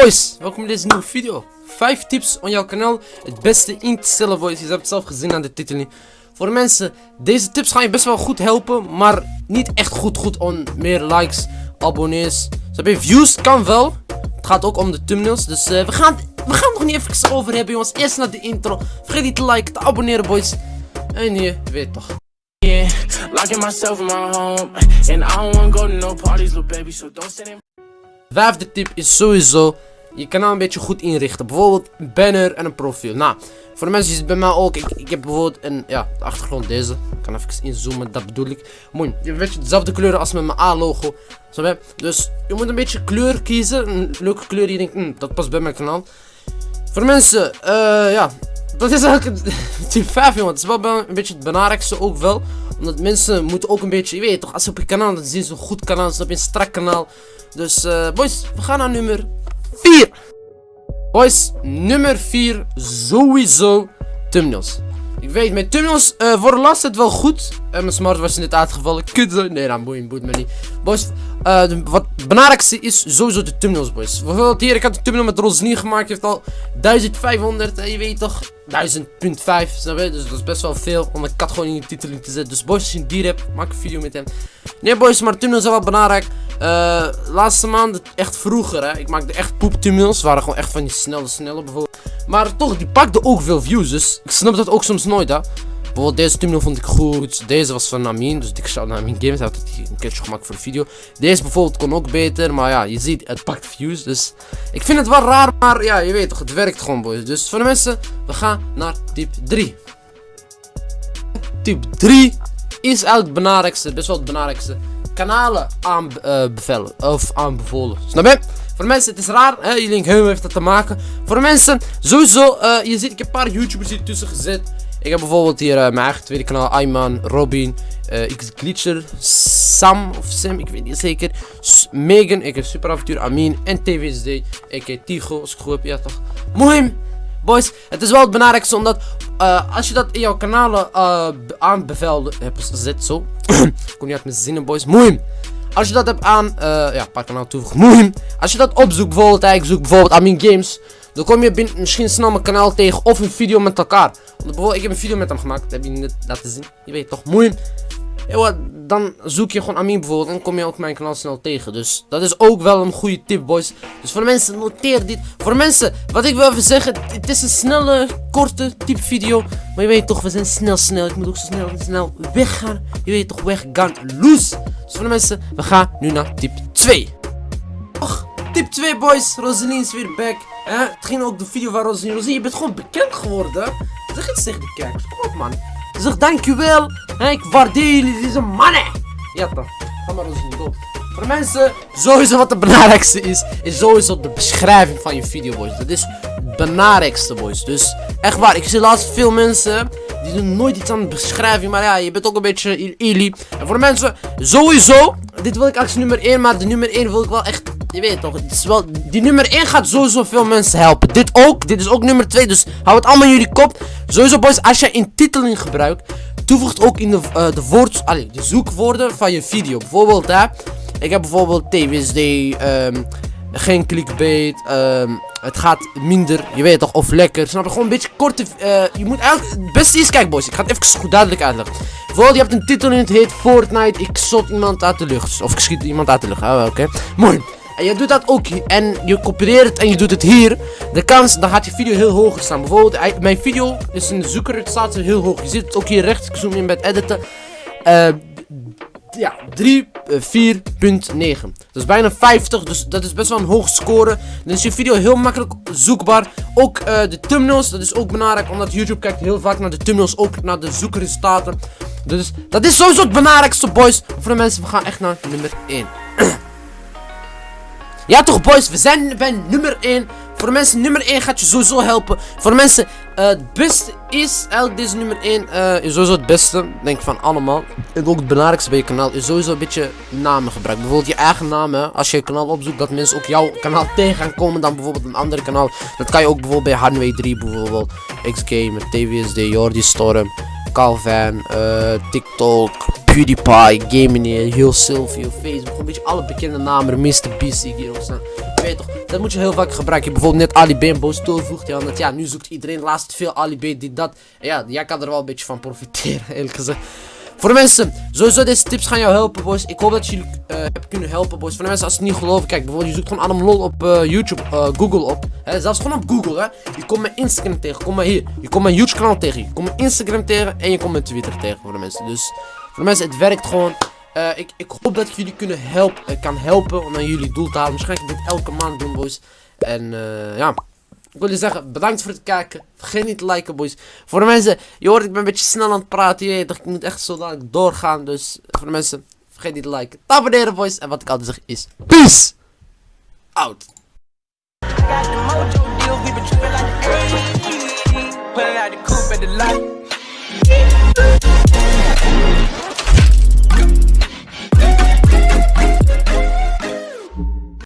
Boys, welkom bij deze nieuwe video. 5 tips om jouw kanaal het beste in te stellen boys. Je hebt het zelf gezien aan de titel. Voor de mensen, deze tips gaan je best wel goed helpen, maar niet echt goed goed om meer likes, abonnees. Zo je views kan wel. Het gaat ook om de thumbnails, dus uh, we, gaan, we gaan het nog niet even over hebben jongens. Eerst naar de intro. Vergeet niet te liken, te abonneren boys. En je weet toch. Yeah, locking myself in my home. And I don't wanna go to no parties, little baby, so don't stand in Vijfde tip is sowieso je kanaal een beetje goed inrichten. Bijvoorbeeld een banner en een profiel. Nou, voor de mensen die het bij mij ook. Ik, ik heb bijvoorbeeld een, ja, de achtergrond deze. Ik kan even inzoomen, dat bedoel ik. Mooi, je hebt dezelfde kleuren als met mijn A-logo. Dus je moet een beetje kleur kiezen. Een leuke kleur die je denkt, hm, dat past bij mijn kanaal. Voor mensen, uh, ja, dat is eigenlijk tip 5 jongen. Het is wel een beetje het belangrijkste ook wel. Omdat mensen moeten ook een beetje, je weet toch, als ze op je kanaal, dan zien ze een goed kanaal, ze op een strak kanaal. Dus uh, boys, we gaan naar nummer 4. Boys, nummer 4, sowieso thumbnails. Ik weet, mijn thumbnails uh, voor de last het wel goed. En mijn smart was in dit uitgevallen. Kut, nee, dan boeit, boeit me niet. Boys, uh, wat het belangrijkste is sowieso de thumbnails, boys. Bijvoorbeeld hier, ik had de thumbnail met Rosny gemaakt. heeft al 1500, en je weet toch, 1000.5, snap? Dus dat is best wel veel om een kat gewoon in je titel te zetten. Dus boys, als je een dier hebt, maak een video met hem. Nee, boys, maar thumbnails zijn wel belangrijk. Laatste maanden, echt vroeger, hè. Ik maakte echt poep thumbnails. waren gewoon echt van die snelle, snelle bijvoorbeeld. Maar toch, die pakte ook veel views. Dus ik snap dat ook soms nooit, hè. Bijvoorbeeld deze thumbnail vond ik goed. Deze was van Amin. Dus ik zou naar Amin Games. Hij heeft een keertje gemaakt voor de video. Deze bijvoorbeeld kon ook beter. Maar ja, je ziet, het pakt views. Dus ik vind het wel raar. Maar ja, je weet toch, het werkt gewoon, boys. Dus voor de mensen, we gaan naar tip 3. Tip 3 is eigenlijk het belangrijkste. Best wel het belangrijkste. Kanalen aanbevelen. Uh, of aanbevolen. Snap je? Voor mensen, het is raar, hè? denken, hoe heeft dat te maken? Voor mensen, sowieso, uh, je ziet, ik heb een paar YouTubers hier tussen gezet. Ik heb bijvoorbeeld hier uh, mijn eigen tweede kanaal, Ayman, Robin, uh, Glitcher, Sam of Sam, ik weet niet zeker. Megan, ik heb Superavontuur, Amin en TVSD, ik Tigo, als ik goed heb, ja toch. Mooi. Boys, het is wel het belangrijkste omdat als je dat in jouw kanalen uh, aanbeveld hebt gezet, zo. Kom niet uit mijn zinnen, boys. Mooi. Als je dat hebt aan, uh, ja, paar kanaal toevoegen. Mooi. Als je dat opzoekt, bijvoorbeeld, ik zoek bijvoorbeeld Amin Games. Dan kom je misschien snel mijn kanaal tegen of een video met elkaar. Want bijvoorbeeld, ik heb een video met hem gemaakt. Dat heb je net laten zien. Je weet toch, mooi. Ja, dan zoek je gewoon Amin bijvoorbeeld en kom je ook mijn kanaal snel tegen. Dus dat is ook wel een goede tip, boys. Dus voor de mensen, noteer dit. Voor de mensen, wat ik wil even zeggen, het is een snelle, korte type video. Maar je weet toch, we zijn snel, snel. Ik moet ook zo snel, snel weggaan. Je weet toch, weggaan, loose. Voor de mensen, we gaan nu naar tip 2. Och, tip 2, boys. Rosalie is weer back. Eh, het ging ook de video Rosalie. Rosalie, je bent gewoon bekend geworden. Zeg iets tegen de kijkers. Kom op, man. Zeg dankjewel. Ik waardeer jullie deze mannen. Ja toch. Ga maar door. Voor mensen, sowieso wat het belangrijkste is, is sowieso de beschrijving van je video, boys. Dat is het belangrijkste, boys. Dus echt waar, ik zie laatst veel mensen, die doen nooit iets aan de beschrijving. Maar ja, je bent ook een beetje illy. En voor de mensen, sowieso, dit wil ik als nummer 1, maar de nummer 1 wil ik wel echt je weet toch, het is wel, die nummer 1 gaat sowieso veel mensen helpen. Dit ook, dit is ook nummer 2, dus hou het allemaal in jullie kop. Sowieso boys, als je intiteling gebruikt, toevoegt ook in de, uh, de woord, allee, de zoekwoorden van je video. Bijvoorbeeld hè, ik heb bijvoorbeeld TWSD, ehm, geen clickbait, um, het gaat minder, je weet toch, of lekker. Snap je? Gewoon een beetje korte, uh, je moet eigenlijk, het beste is, kijk boys, ik ga het even goed duidelijk uitleggen. Bijvoorbeeld, je hebt een titel in het heet Fortnite, ik zot iemand uit de lucht. Of ik schiet iemand uit de lucht, oh, oké. Mooi. En je doet dat ook en je kopieert het en je doet het hier. De kans, dan gaat je video heel hoog staan. Bijvoorbeeld, mijn video is de zoeker, het staat heel hoog. Je ziet het ook hier rechts, ik zoom in bij het editen. Uh, ja, 3, 4.9. Dat is bijna 50, dus dat is best wel een hoog score. Dan is je video heel makkelijk zoekbaar. Ook uh, de thumbnails, dat is ook belangrijk, omdat YouTube kijkt heel vaak naar de thumbnails, ook naar de zoekresultaten. Dus dat is sowieso het belangrijkste, boys. Voor de mensen, we gaan echt naar nummer 1. Ja toch boys, we zijn bij nummer 1. Voor de mensen, nummer 1 gaat je sowieso helpen. Voor de mensen, uh, het beste is eigenlijk deze nummer 1. Uh, eh, is sowieso het beste, denk ik van allemaal. En ook het belangrijkste bij je kanaal is sowieso een beetje namen gebruiken. Bijvoorbeeld je eigen namen. Als je je kanaal opzoekt, dat mensen ook jouw kanaal tegen gaan komen dan bijvoorbeeld een andere kanaal. Dat kan je ook bijvoorbeeld bij Hanway 3 bijvoorbeeld. X-Gamer, TVSD, Jordi Storm, Calvin, uh, TikTok, PewDiePie, Gaming, Heel Sylvie, Facebook, een beetje alle bekende namen, Mr. Beast die hier ook staan. Weet toch, dat moet je heel vaak gebruiken. Bijvoorbeeld net Ali B een boos toevoegt. Ja, want ja, nu zoekt iedereen laatst veel Ali dit, dat. En ja, jij kan er wel een beetje van profiteren, eerlijk gezegd. Voor de mensen, sowieso deze tips gaan jou helpen, boys. Ik hoop dat jullie uh, hebben kunnen helpen, boys. Voor de mensen, als het niet geloven, kijk, bijvoorbeeld, je zoekt gewoon Adam Lol op uh, YouTube, uh, Google op. Hè, zelfs gewoon op Google, hè. Je komt mijn Instagram tegen, kom maar hier. Je komt mijn YouTube kanaal tegen, je komt mijn Instagram tegen en je komt mijn Twitter tegen, voor de mensen. Dus, voor de mensen, het werkt gewoon. Ik, ik hoop dat ik jullie kunnen helpen, kan helpen om aan jullie doel te halen. Misschien ga ik dit elke maand doen, boys. En, ja... Ik wil je zeggen, bedankt voor het kijken. Vergeet niet te liken, boys. Voor de mensen, je hoort, ik ben een beetje snel aan het praten. Je ik moet echt zo dadelijk doorgaan. Dus voor de mensen, vergeet niet te liken. Te abonneren, boys. En wat ik altijd zeg is, peace out.